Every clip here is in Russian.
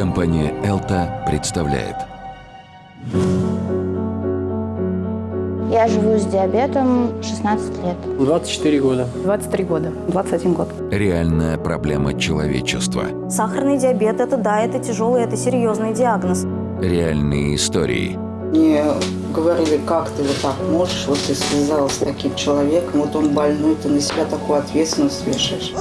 Компания «Элта» представляет Я живу с диабетом 16 лет. 24 года. 23 года. 21 год. реальная проблема человечества. Сахарный диабет – это да, это тяжелый, это серьезный диагноз. Реальные истории. Мне говорили, как ты вот так можешь, вот ты связалась с таким человеком, вот он больной, ты на себя такую ответственность вешаешь.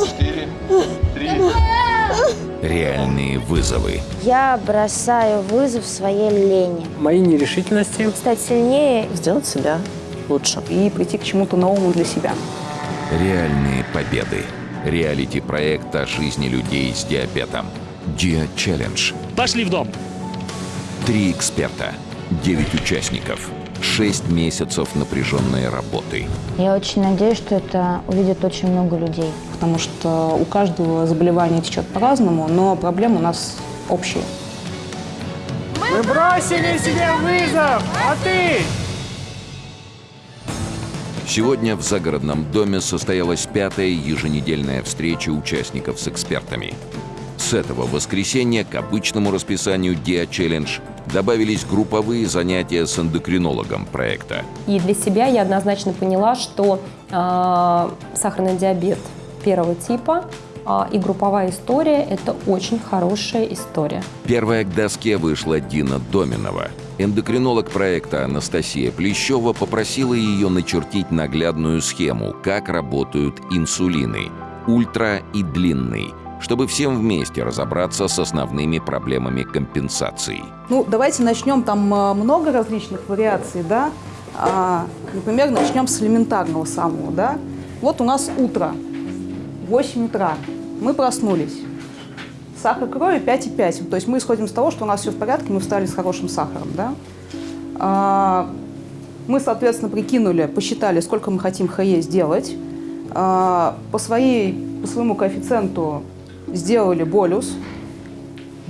Реальные вызовы. Я бросаю вызов своей лени. Мои нерешительности. Стать сильнее Сделать себя лучше. И прийти к чему-то новому для себя. Реальные победы. Реалити-проект о жизни людей с диабетом. Диа Челлендж. Пошли в дом. Три эксперта. Девять участников. Шесть месяцев напряженной работы. Я очень надеюсь, что это увидит очень много людей. Потому что у каждого заболевание течет по-разному, но проблемы у нас общие. Мы бросили себе вызов, а ты? Сегодня в загородном доме состоялась пятая еженедельная встреча участников с экспертами. С этого воскресенья к обычному расписанию Диа Челлендж добавились групповые занятия с эндокринологом проекта. И для себя я однозначно поняла, что э, сахарный диабет первого типа э, и групповая история – это очень хорошая история. Первая к доске вышла Дина Доминова. Эндокринолог проекта Анастасия Плещева попросила ее начертить наглядную схему, как работают инсулины – ультра и длинный, чтобы всем вместе разобраться с основными проблемами компенсации. Ну, давайте начнем. Там а, много различных вариаций, да. А, например, начнем с элементарного самого, да. Вот у нас утро, 8 утра. Мы проснулись. Сахар крови 5,5. То есть мы исходим из того, что у нас все в порядке, мы встали с хорошим сахаром, да. А, мы, соответственно, прикинули, посчитали, сколько мы хотим ХЕ сделать. А, по, своей, по своему коэффициенту сделали болюс,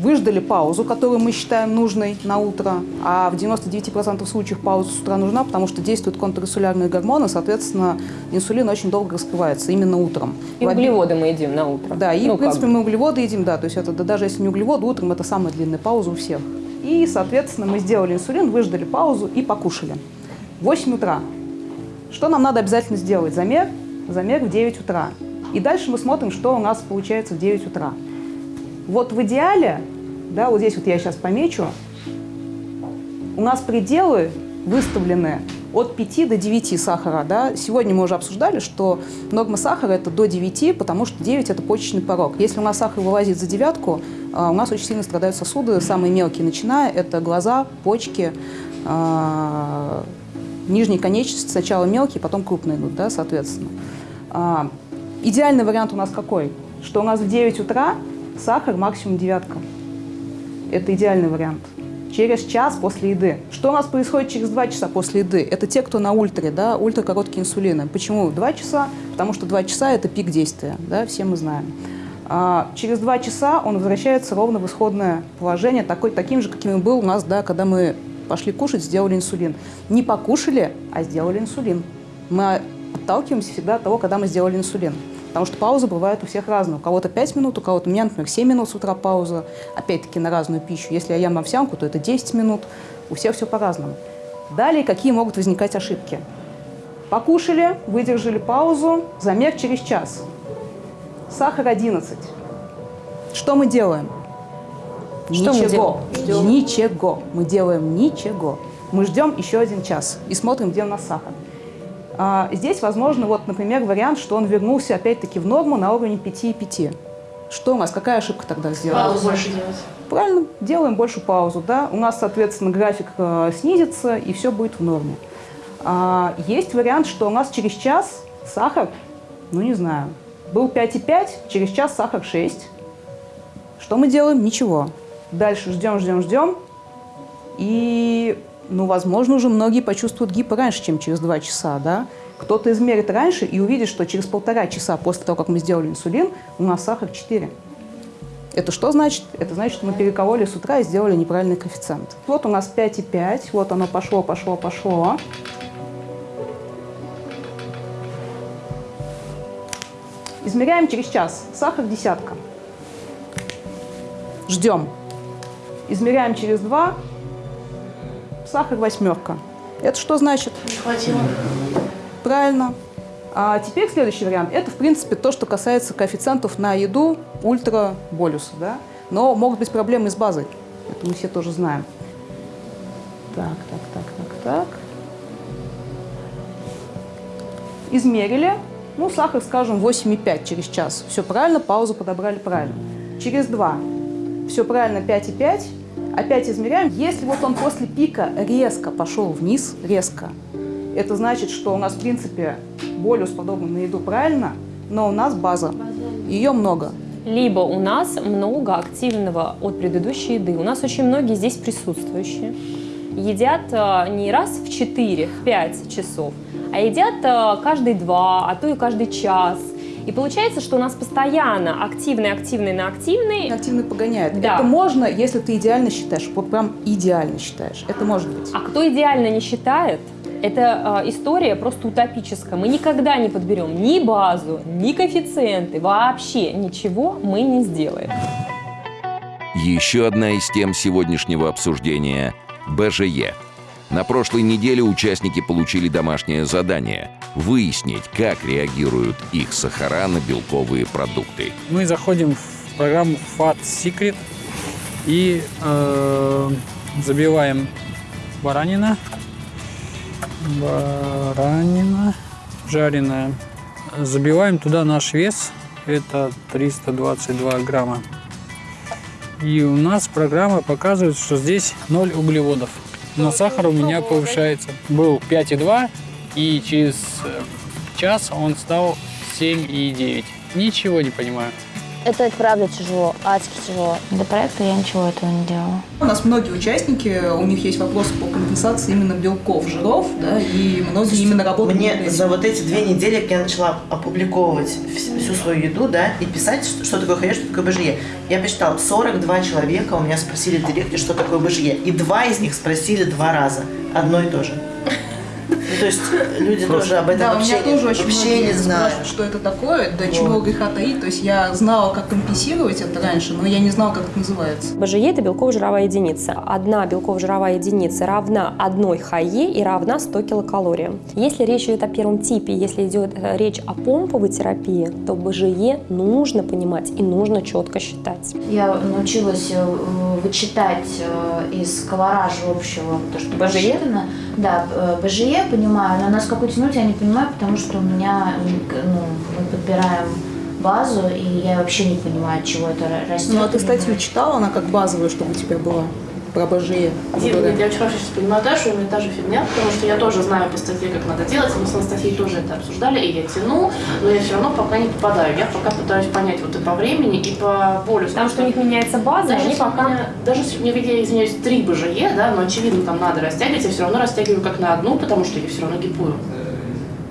выждали паузу, которую мы считаем нужной на утро, а в 99% случаев пауза с утра нужна, потому что действуют контринсулярные гормоны, соответственно, инсулин очень долго раскрывается именно утром. И В углеводы мы едим на утро. Да, и, Ну, в принципе, мы углеводы едим, да, то есть это да, даже если не углеводы, утром это самая длинная пауза у всех. И, соответственно, мы сделали инсулин, выждали паузу и покушали. 8 утра. Что нам надо обязательно сделать? Замер, замер в 9 утра. И дальше мы смотрим, что у нас получается в 9 утра. Вот в идеале, да, вот здесь вот я сейчас помечу, у нас пределы выставлены от 5 до 9 сахара. Да? Сегодня мы уже обсуждали, что норма сахара это до 9, потому что 9 это почечный порог. Если у нас сахар вылазит за девятку, а, у нас очень сильно страдают сосуды, самые мелкие начиная, это глаза, почки, а, нижние конечности, сначала мелкие, потом крупные идут, да, соответственно. А, Идеальный вариант у нас какой? Что у нас в 9 утра сахар максимум девятка. Это идеальный вариант. Через час после еды. Что у нас происходит через 2 часа после еды? Это те, кто на ультре, да, ультракороткие инсулины. Почему 2 часа? Потому что 2 часа – это пик действия, да, все мы знаем. А, через 2 часа он возвращается ровно в исходное положение, такой, таким же, каким и был у нас, да, когда мы пошли кушать, сделали инсулин. Не покушали, а сделали инсулин. Мы отталкиваемся всегда от того, когда мы сделали инсулин. Потому что паузы бывают у всех разные. У кого-то 5 минут, у кого-то, у меня, например, 7 минут с утра пауза. Опять-таки на разную пищу. Если я ем овсянку, то это 10 минут. У всех все по-разному. Далее, какие могут возникать ошибки? Покушали, выдержали паузу, замер через час. Сахар 11. Что мы делаем? Что мы ничего. делаем? Ничего. Мы делаем ничего. Мы ждем еще один час и смотрим, где у нас сахар. А, здесь, возможно, вот, например, вариант, что он вернулся опять-таки в норму на уровне 5,5. Что у нас? Какая ошибка тогда сделана? больше делать. Правильно, делаем больше паузу, да. У нас, соответственно, график э, снизится, и все будет в норме. А, есть вариант, что у нас через час сахар, ну не знаю, был 5,5, через час сахар 6. Что мы делаем? Ничего. Дальше ждем, ждем, ждем. И, ну, возможно, уже многие почувствуют гипо раньше, чем через 2 часа, да. Кто-то измерит раньше и увидит, что через полтора часа после того, как мы сделали инсулин, у нас сахар 4. Это что значит? Это значит, что мы перекололи с утра и сделали неправильный коэффициент. Вот у нас 5,5, вот оно пошло, пошло, пошло. Измеряем через час. Сахар десятка. Ждем. Измеряем через 2, сахар восьмерка. Это что значит? Не хватило. Правильно. А теперь следующий вариант. Это, в принципе, то, что касается коэффициентов на еду ультраболюса. Да? Но могут быть проблемы с базой. Это мы все тоже знаем. Так, так, так, так, так. Измерили. Ну, сахар, скажем, 8,5 через час. Все правильно, паузу подобрали правильно. Через 2. Все правильно, 5,5. Опять измеряем. Если вот он после пика резко пошел вниз, резко, это значит, что у нас, в принципе, болюс подобный на еду правильно, но у нас база. Ее много. Либо у нас много активного от предыдущей еды. У нас очень многие здесь присутствующие едят э, не раз в 4-5 часов, а едят э, каждые два, а то и каждый час. И получается, что у нас постоянно активный, активный на активный. Активный погоняет. Да. Это можно, если ты идеально считаешь, вот прям идеально считаешь. Это может быть. А кто идеально не считает, это э, история просто утопическая. Мы никогда не подберем ни базу, ни коэффициенты, вообще ничего мы не сделаем. Еще одна из тем сегодняшнего обсуждения – БЖЕ. На прошлой неделе участники получили домашнее задание – выяснить, как реагируют их сахара на белковые продукты. Мы заходим в программу Fat Secret и э, забиваем баранина, баранина, жареная. Забиваем туда наш вес, это 322 грамма. И у нас программа показывает, что здесь 0 углеводов. Но сахар у меня повышается. Был 5,2, и через э, час он стал 7,9. Ничего не понимаю. Это правда тяжело, адски тяжело. До проекта я ничего этого не делала. У нас многие участники, у них есть вопросы по компенсации именно белков, жиров, да, и многие именно работают Мне за вот эти две недели, как я начала опубликовывать вс- всю свою еду, да, и писать, что, что такое ХЕ, что такое БЖЕ, я посчитала, 42 человека у меня спросили в директе, что такое БЖЕ, и два из них спросили два раза, одно и то же. Ну, то есть люди тоже об этом Да, у вообще, меня тоже очень вообще не знают. что это такое, до чего греха таить. То есть я знала, как компенсировать это раньше, но я не знала, как это называется. БЖЕ – это белково-жировая единица. Одна белково-жировая единица равна одной ХЕ и равна 100 килокалориям. Если речь идет о первом типе, если идет э, речь о помповой терапии, то БЖЕ нужно понимать и нужно четко считать. Я научилась э, вычитать э, из колоража общего то, что БЖЕ? Да, БЖЕ понимаю, но на сколько тянуть я не понимаю, потому что у меня, ну, мы подбираем базу, и я вообще не понимаю, от чего это ра- растет. Ну, а ты статью читала, она как базовая, чтобы у тебя была про БЖЕ? Дим, я очень хорошо сейчас понимаю Дашу, у меня та же фигня, потому что я тоже знаю по статье, как надо делать, мы с Анастасией тоже это обсуждали, и я тяну, но я все равно пока не попадаю. Я пока пытаюсь понять вот и по времени, и по болю. Потому что у них меняется база, даже они пока... меня- даже если у меня, я извиняюсь, три БЖЕ, да, но очевидно там надо растягивать, я все равно растягиваю как на одну, потому что я все равно гипую.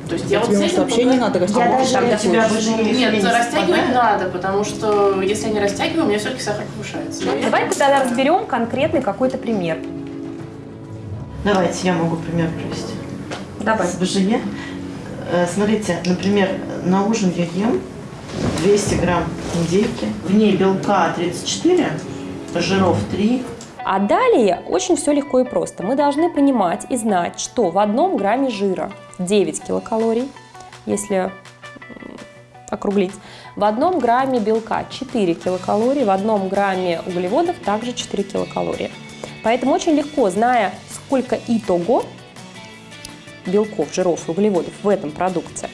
То есть я вот Тебе с этим пока- не надо Я растягивать. даже тебя рисую. БЖЕ Нет, не растягивать надо, потому что если я не растягиваю, у меня все-таки сахар повышается. Я- Давайте тогда разберем конкретный какой-то пример. Давайте, я могу пример привести. Давай. С БЖЕ. Э, Смотрите, например, на ужин я ем 200 грамм индейки. В ней белка 34, жиров 3. А далее очень все легко и просто. Мы должны понимать и знать, что в одном грамме жира 9 килокалорий, если округлить, в одном грамме белка 4 килокалории, в одном грамме углеводов также 4 килокалории. Поэтому очень легко, зная, сколько итого белков, жиров и углеводов в этом продукте,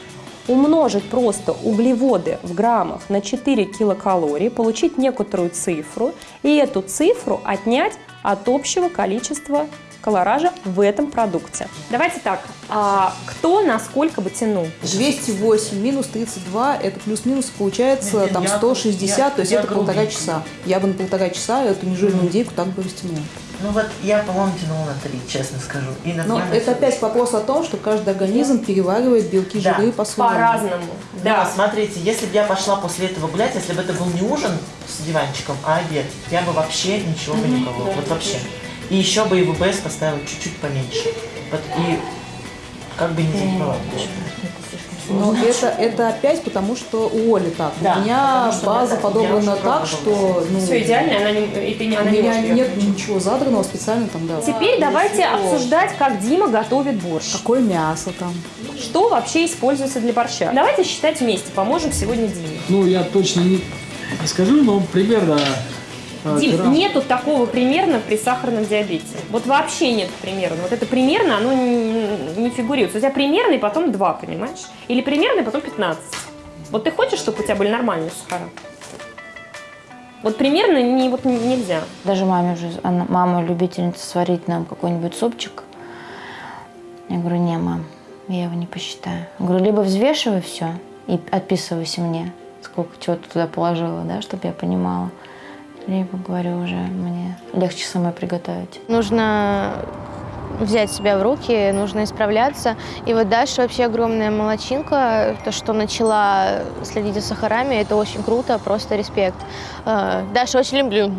умножить просто углеводы в граммах на 4 килокалории, получить некоторую цифру и эту цифру отнять от общего количества колоража в этом продукте. Давайте так, а кто насколько бы тянул? 208 минус 32, это плюс-минус получается Нет, там я- 160, я- то есть я это полтора часа. Я бы на полтора часа эту нежирную индейку так бы растянула. Ну вот я, по-моему, тянула на 3, честно скажу. И Но нормально это опять вопрос о том, что каждый организм переваривает белки, Да, по-своему. По-разному. Да, смотрите, если бы я пошла после этого гулять, если бы это был не ужин с диванчиком, а обед, я бы вообще ничего бы не колола. Вот вообще. И еще бы и ВБС поставила чуть-чуть поменьше. Вот, и как бы не забывала. Но это, это опять потому, что у Оли так. Да, у меня база подобрана так, что... Ну, Все идеально, она не, и ты не, у она не меня её нет включить. ничего задранного специально там, да. Теперь давайте обсуждать, как Дима готовит борщ. Какое мясо там. Что вообще используется для борща? Давайте считать вместе, поможем сегодня Диме. Ну, я точно не, не скажу, но примерно... э, Дим, грамм. нету такого примерно при сахарном диабете. Вот вообще нет примерно. Вот это примерно, оно не, не фигурирует. У тебя примерно и потом 2, понимаешь? Или примерно и потом 15. Вот ты хочешь, чтобы у тебя были нормальные сахара? Вот примерно не, вот нельзя. Даже маме уже, она, мама любительница сварить нам какой-нибудь супчик. Я говорю, не, мам, я его не посчитаю. Я говорю, либо взвешивай все и отписывайся мне, сколько чего ты туда положила, да, чтобы я понимала. Либо, говорю, уже мне легче самой приготовить. Нужно взять себя в руки, нужно исправляться. И вот Даша вообще огромная молочинка. То, что начала следить за сахарами, это очень круто, просто респект. Э, Даша, очень люблю.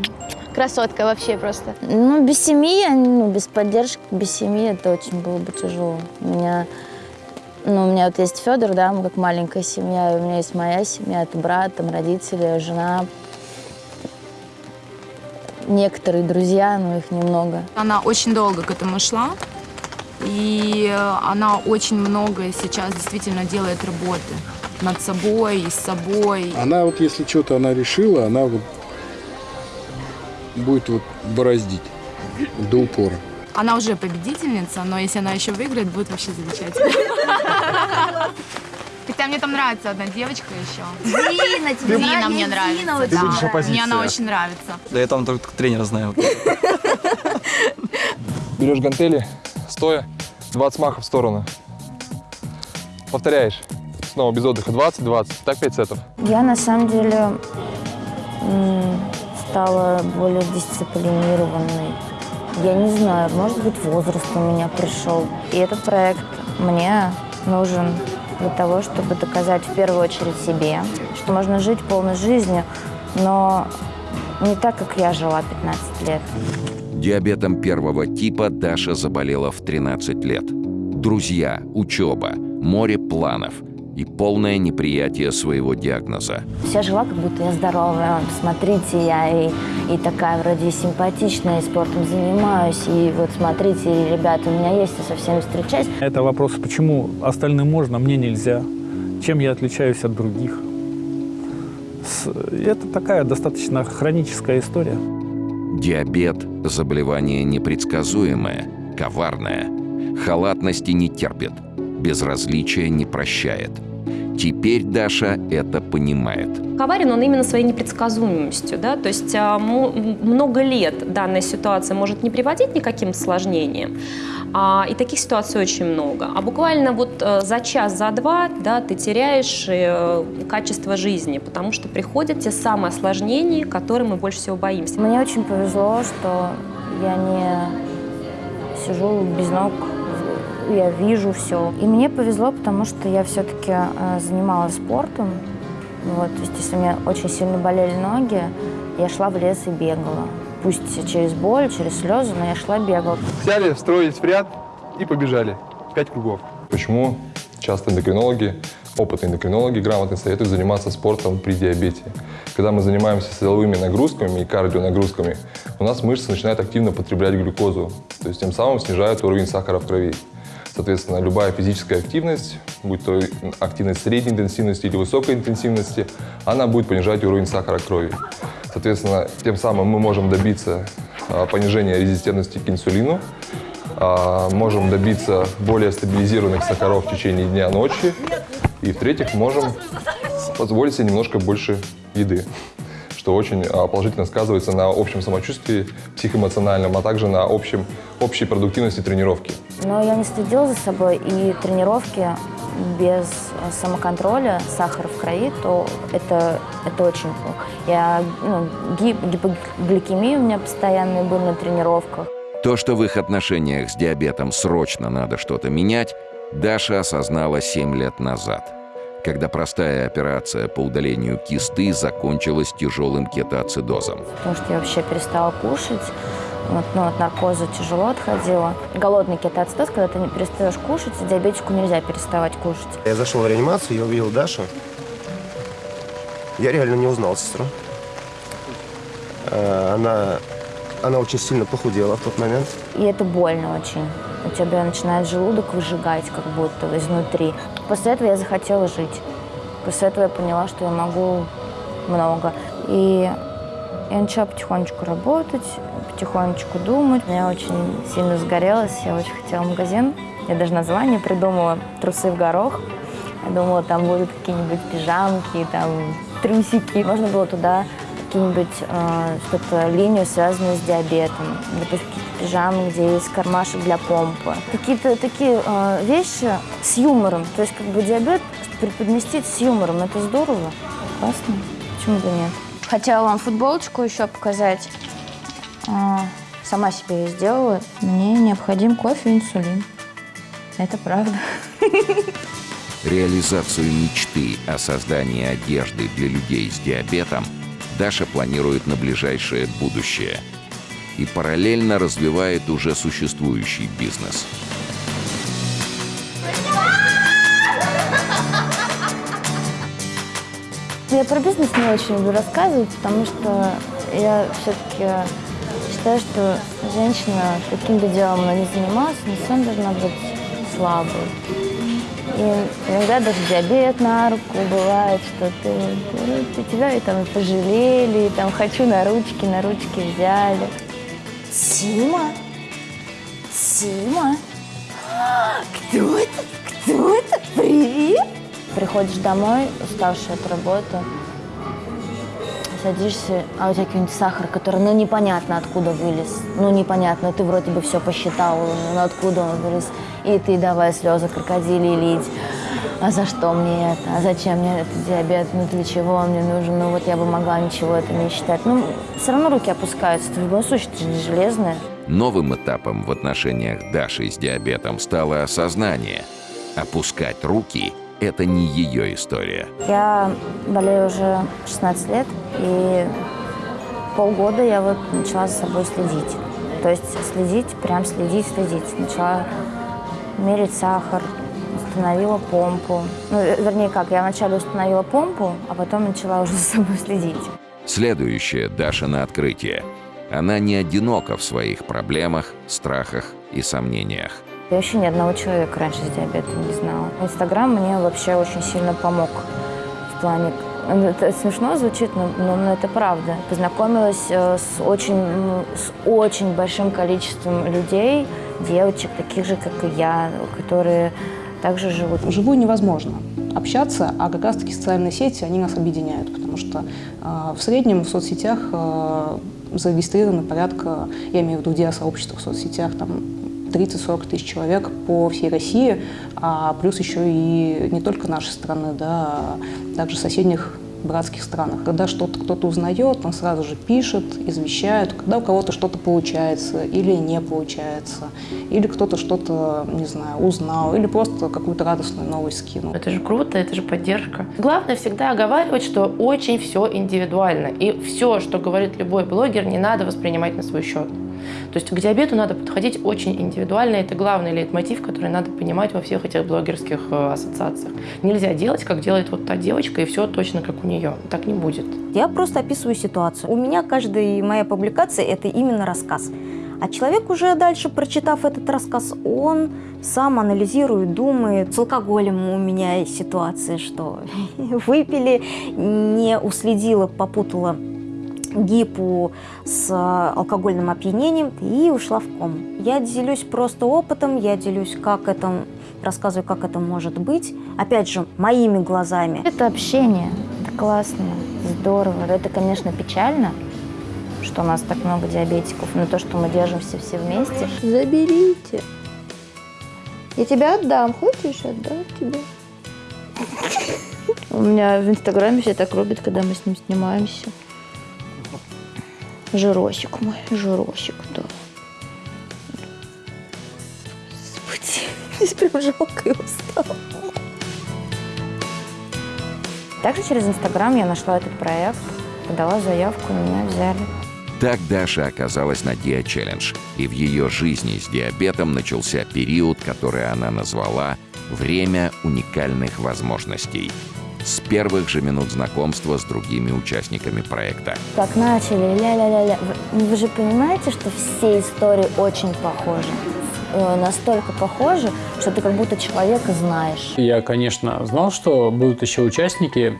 Красотка вообще просто. Ну, без семьи, ну, без поддержки, без семьи это очень было бы тяжело. У меня, ну, у меня вот есть Федор, да, мы как маленькая семья, и у меня есть моя семья, это брат, там родители, жена, некоторые друзья, но их немного. Она очень долго к этому шла, и она очень много сейчас действительно делает работы над собой и с собой. Она вот если что-то она решила, она вот будет вот бороздить до упора. Она уже победительница, но если она еще выиграет, будет вообще замечательно. Хотя мне там нравится одна девочка еще. Дина, тебе нравится? мне нравится. очень да. нравится. Мне оппозиция. она очень нравится. Да я там только тренера знаю. Берешь гантели, стоя, 20 махов в сторону. Повторяешь. Снова без отдыха 20-20. Так 5 сетов. Я на самом деле стала более дисциплинированной. Я не знаю, может быть, возраст у меня пришел. И этот проект мне нужен для того, чтобы доказать в первую очередь себе, что можно жить полной жизнью, но не так, как я жила 15 лет. Диабетом первого типа Даша заболела в 13 лет. Друзья, учеба, море планов и полное неприятие своего диагноза. Вся жила, как будто я здоровая. Смотрите, я и, и такая вроде симпатичная, и спортом занимаюсь. И вот смотрите, ребята, у меня есть, я со всеми встречаюсь. Это вопрос, почему остальным можно, мне нельзя. Чем я отличаюсь от других. Это такая достаточно хроническая история. Диабет – заболевание непредсказуемое, коварное. Халатности не терпит, безразличия не прощает. Теперь Даша это понимает. Коварен он именно своей непредсказуемостью, да, то есть а, много лет данная ситуация может не приводить ни к каким осложнениям, а, и таких ситуаций очень много. А буквально вот э, за час, за два, да, ты теряешь э, качество жизни, потому что приходят те самые осложнения, которые мы больше всего боимся. Мне очень повезло, что я не сижу без ног, я вижу все. И мне повезло, потому что я все-таки занималась спортом. Вот, то есть, если у меня очень сильно болели ноги, я шла в лес и бегала. Пусть через боль, через слезы, но я шла бегала. Взяли, встроились в ряд и побежали. Пять кругов. Почему часто эндокринологи, опытные эндокринологи грамотно советуют заниматься спортом при диабете? Когда мы занимаемся силовыми нагрузками и кардионагрузками, у нас мышцы начинают активно потреблять глюкозу, то есть тем самым снижают уровень сахара в крови. Соответственно, любая физическая активность, будь то активность средней интенсивности или высокой интенсивности, она будет понижать уровень сахара крови. Соответственно, тем самым мы можем добиться а, понижения резистентности к инсулину, а, можем добиться более стабилизированных сахаров в течение дня, ночи. И в-третьих, можем позволить себе немножко больше еды, что очень а, положительно сказывается на общем самочувствии психоэмоциональном, а также на общем, общей продуктивности тренировки. Но я не следила за собой, и тренировки без э, самоконтроля, сахара в крови, то это, это очень плохо. Я, ну, гип- гипогликемия у меня постоянная была на тренировках. То, что в их отношениях с диабетом срочно надо что-то менять, Даша осознала 7 лет назад, когда простая операция по удалению кисты закончилась тяжелым кетоацидозом. Потому что я вообще перестала кушать. вот, ну, от наркоза тяжело отходила. Голодный кетоацидоз, когда ты не перестаешь кушать, диабетику нельзя переставать кушать. Я зашел в реанимацию, я увидел Дашу. Я реально не узнал сестру. Э, Она, она очень сильно похудела в тот момент. И это больно очень. У тебя начинает желудок выжигать как будто изнутри. После этого я захотела жить. После этого я поняла, что я могу много. И я начала потихонечку работать, потихонечку думать. Я очень сильно сгорелась, я очень хотела магазин. Я даже название придумала «Трусы в горох». Я думала, там будут какие-нибудь пижамки, там трусики. Можно было туда какие-нибудь э, что-то линию, связанную с диабетом. Допустим, пижамы, где есть кармашек для помпы. Какие-то такие э, вещи с юмором. То есть как бы диабет преподнести с юмором. Это здорово. Классно. Почему бы нет? Хотела вам футболочку еще показать. А, сама себе ее сделала. Мне необходим кофе и инсулин. Это правда. Реализацию мечты о создании одежды для людей с диабетом Даша планирует на ближайшее будущее и параллельно развивает уже существующий бизнес. Я про бизнес не очень люблю рассказывать, потому что я все-таки считаю, что женщина каким бы делом она ни занималась, она сам должна быть слабой. И иногда даже диабет на руку бывает, что ты, ну, ты тебя и там пожалели, и там хочу на ручки, на ручки взяли. Сима? Сима? Кто это? Кто это? Привет! Приходишь домой, уставший от работы, садишься, а у тебя какой-нибудь сахар, который, ну, непонятно откуда вылез. Ну, непонятно, ты вроде бы все посчитал, но откуда он вылез. И ты давай слезы крокодили лить. А за что мне это? А зачем мне этот диабет? Ну, для чего он мне нужен? Ну, вот я бы могла ничего это не считать. Ну, все равно руки опускаются. Ты в любом случае, ты же не железная. Новым этапом в отношениях Даши с диабетом стало осознание. Опускать руки – это не ее история. Я болею уже 16 лет, и полгода я вот начала за собой следить. То есть следить, прям следить, следить. Начала мерить сахар, установила помпу. Ну, э, вернее как, я вначале установила помпу, а потом начала уже за собой следить. Следующее Дашино открытие. Она не одинока в своих проблемах, страхах и сомнениях. Я вообще ни одного человека раньше с диабетом не знала. Инстаграм мне вообще очень сильно помог в плане... ну, Это смешно звучит, но, но, но это правда. Познакомилась э, с очень, с очень большим количеством людей, девочек, таких же, как и я, которые также живут. Вживую невозможно общаться, а как раз-таки социальные сети, они нас объединяют, потому что э, в среднем в соцсетях э, зарегистрировано порядка, я имею в виду диасообщества в соцсетях, там 30-40 тысяч человек по всей России, а плюс еще и не только нашей страны, да, а также соседних братских странах. Когда что-то кто-то узнает, он сразу же пишет, извещает, когда у кого-то что-то получается или не получается, или кто-то что-то, не знаю, узнал, или просто какую-то радостную новость скинул. Это же круто, это же поддержка. Главное всегда оговаривать, что очень все индивидуально. И все, что говорит любой блогер, не надо воспринимать на свой счет. То есть к диабету надо подходить очень индивидуально. Это главный лейтмотив, который надо понимать во всех этих блогерских э, ассоциациях. Нельзя делать, как делает вот та девочка, и все точно как у нее. Так не будет. Я просто описываю ситуацию. У меня каждая моя публикация – это именно рассказ. А человек уже дальше, прочитав этот рассказ, он сам анализирует, думает. С алкоголем у меня ситуация, что выпили, не уследила, попутала гипу с алкогольным опьянением и ушла в кому. Я делюсь просто опытом, я делюсь, как это, рассказываю, как это может быть. Опять же, моими глазами. Это общение, это классно, здорово. Это, конечно, печально, что у нас так много диабетиков, но то, что мы держимся все вместе. Заберите. Я тебя отдам. Хочешь, отдам тебе. У меня в Инстаграме все так любят, когда мы с ним снимаемся. Жиросик мой, жиросик, да. Господи, здесь прям жалко его стало. Также через Инстаграм я нашла этот проект, подала заявку, меня взяли. Так Даша оказалась на Диа Челлендж, и в ее жизни с диабетом начался период, который она назвала «Время уникальных возможностей». С первых же минут знакомства с другими участниками проекта. Так начали, ля-ля-ля-ля. Вы, вы же понимаете, что все истории очень похожи? Э, Настолько похожи, что ты как будто человека знаешь. Я, конечно, знал, что будут еще участники,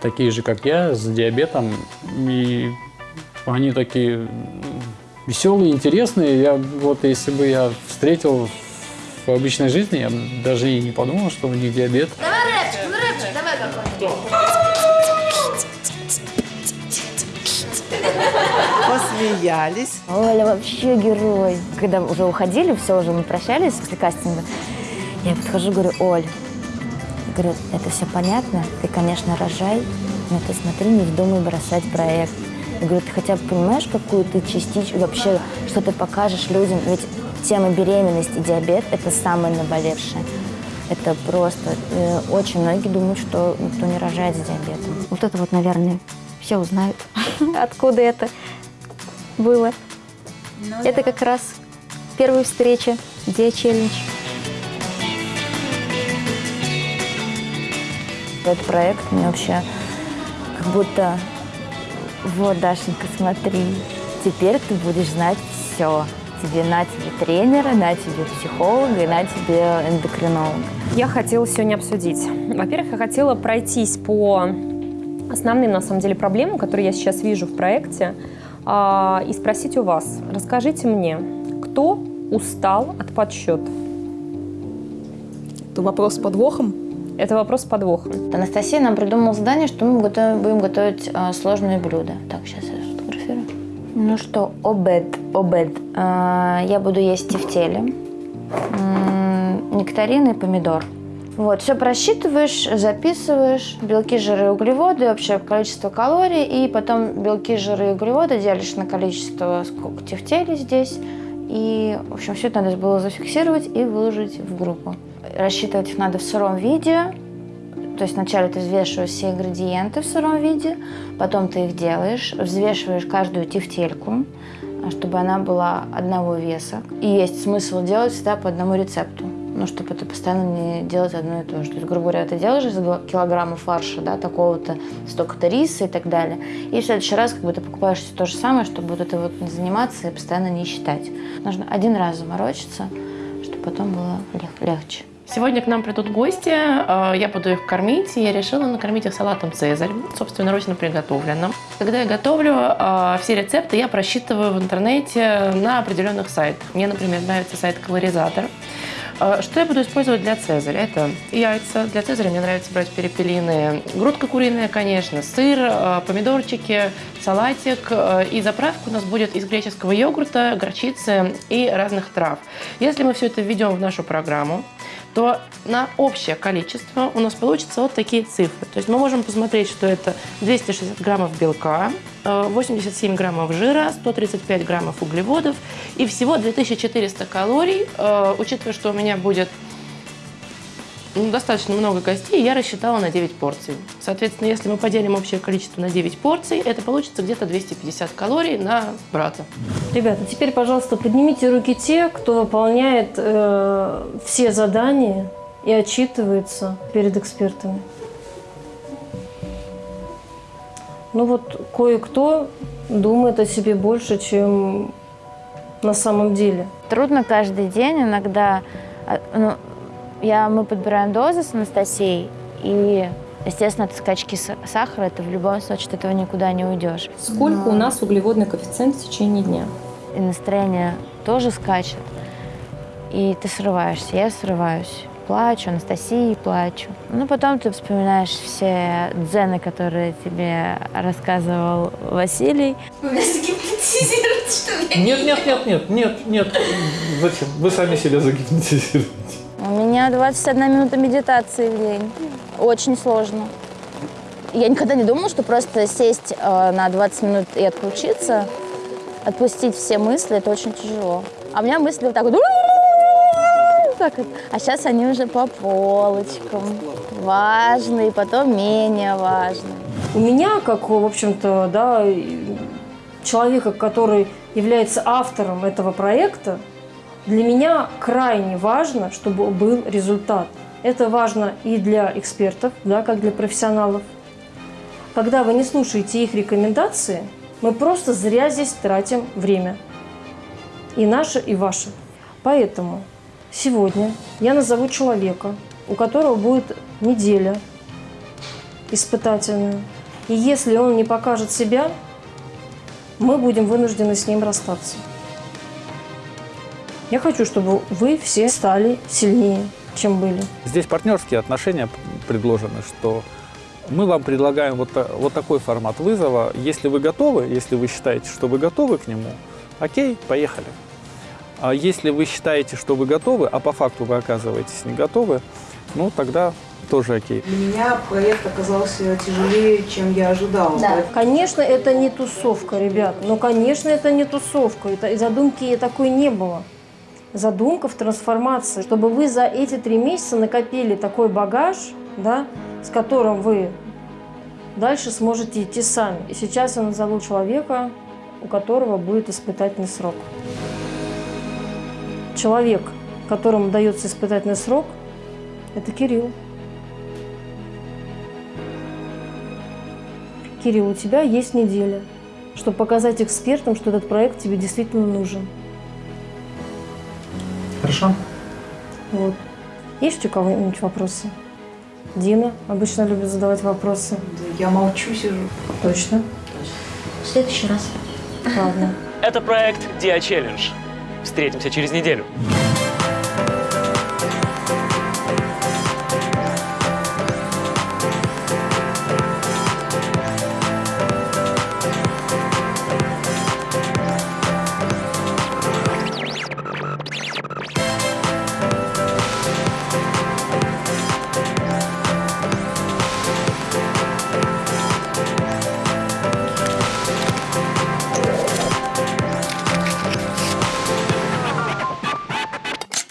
такие же, как я, с диабетом. И они такие веселые, интересные. Я вот, если бы я встретил в обычной жизни, я бы даже и не подумал, что у них диабет. Давай Посмеялись. Оля вообще герой. Когда уже уходили, все, уже мы прощались после кастинга, я подхожу, говорю, Оль, говорю, это все понятно, ты, конечно, рожай, но ты смотри, не вздумай бросать проект. Я говорю, ты хотя бы понимаешь, какую ты частичку, вообще, что ты покажешь людям? Ведь тема беременности и диабет – это самое наболевшее. Это просто... э, очень многие думают, что никто не рожает с диабетом. Вот это вот, наверное, все узнают, откуда это было. это как раз первая встреча, где челлендж. Этот проект мне вообще как будто... Вот, Дашенька, смотри, теперь ты будешь знать все. Тебе на тебе тренера, на тебе психолога и на тебе эндокринолога. Я хотела сегодня обсудить. Во-первых, я хотела пройтись по основным, на самом деле, проблемам, которые я сейчас вижу в проекте, и спросить у вас. Расскажите мне, кто устал от подсчета? Это вопрос с подвохом? Это вопрос с подвохом. Анастасия нам придумала задание, что мы готовим- будем готовить а, сложные блюда. Так, сейчас я сфотографирую. Ну что, обед, обед. А, я буду есть тефтели, м, нектарин и помидор. Вот, все просчитываешь, записываешь, белки, жиры, углеводы, общее количество калорий, и потом белки, жиры углеводы делишь на количество, сколько тефтелей здесь. И, в общем, все это надо было зафиксировать и выложить в группу. Рассчитывать их надо в сыром виде, то есть вначале ты взвешиваешь все ингредиенты в сыром виде, потом ты их делаешь, взвешиваешь каждую тефтельку, чтобы она была одного веса. И есть смысл делать всегда по одному рецепту, ну, чтобы это постоянно не делать одно и то же. То есть, грубо говоря, ты делаешь из килограмма фарша, да, такого-то, столько-то риса и так далее. И в следующий раз как бы ты покупаешь всё то же самое, чтобы вот это вот не заниматься и постоянно не считать. Нужно один раз заморочиться, чтобы потом было лег- легче. Сегодня к нам придут гости, э, я буду их кормить, и я решила накормить их салатом «Цезарь», собственноручно приготовленным. Когда я готовлю, э, все рецепты я просчитываю в интернете на определенных сайтах. Мне, например, нравится сайт «Калоризатор». Э, Что я буду использовать для цезаря? Это яйца. Для цезаря мне нравится брать перепелиные. Грудка куриная, конечно, сыр, э, помидорчики, салатик. Э, И заправка у нас будет из греческого йогурта, горчицы и разных трав. Если мы все это введем в нашу программу, то на общее количество у нас получится вот такие цифры. То есть мы можем посмотреть, что это 260 граммов белка, э, 87 граммов жира, 135 граммов углеводов и всего 2400 калорий. Э, Учитывая, что у меня будет ну, достаточно много гостей, я рассчитала на 9 порций. Соответственно, если мы поделим общее количество на 9 порций, это получится где-то 250 калорий на брата. Ребята, теперь, пожалуйста, поднимите руки те, кто выполняет э, все задания и отчитывается перед экспертами. Ну вот кое-кто думает о себе больше, чем на самом деле. Трудно каждый день, иногда а, ну, я, мы подбираем дозы с Анастасией, и, естественно, от скачки са- сахара, это в любом случае от этого никуда не уйдешь. Сколько у нас углеводный коэффициент в течение дня? И настроение тоже скачет, и ты срываешься, я срываюсь. Плачу, Анастасии плачу. Ну, потом ты вспоминаешь все дзены, которые тебе рассказывал Василий. Вы меня загипнотизируете, что ли? Нет, нет, нет, нет, нет, нет. Зачем? Вы сами себя загипнотизируете. Меня 21 минута медитации в день. Очень сложно. Я никогда не думала, что просто сесть э, на 20 минут и отключиться, отпустить все мысли, это очень тяжело. А у меня мысли вот так вот. так вот. А сейчас они уже по полочкам. Важные, потом менее важные. У меня, как, в общем-то, да, человека, который является автором этого проекта, для меня крайне важно, чтобы был результат. Это важно и для экспертов, да, как для профессионалов. Когда вы не слушаете их рекомендации, мы просто зря здесь тратим время. И наше, и ваше. Поэтому сегодня я назову человека, у которого будет неделя испытательная. И если он не покажет себя, мы будем вынуждены с ним расстаться. Я хочу, чтобы вы все стали сильнее, чем были. Здесь партнерские отношения предложены, что мы вам предлагаем вот, вот такой формат вызова. Если вы готовы, если вы считаете, что вы готовы к нему, окей, поехали. А если вы считаете, что вы готовы, а по факту вы оказываетесь не готовы, ну тогда тоже окей. Для меня проект оказался тяжелее, чем я ожидала. Конечно, это не тусовка, ребят. Ну, конечно, это не тусовка. Это, и задумки такой не было. Задумка в трансформации, чтобы вы за эти три месяца накопили такой багаж, да, с которым вы дальше сможете идти сами. И сейчас я назову человека, у которого будет испытательный срок. Человек, которому дается испытательный срок, это Кирилл. Кирилл, у тебя есть неделя, чтобы показать экспертам, что этот проект тебе действительно нужен. Хорошо. Вот. Есть у кого-нибудь вопросы? Дина обычно любит задавать вопросы. Я молчу, сижу. Точно? В следующий раз. Ладно. Это проект Dia Challenge. Встретимся через неделю.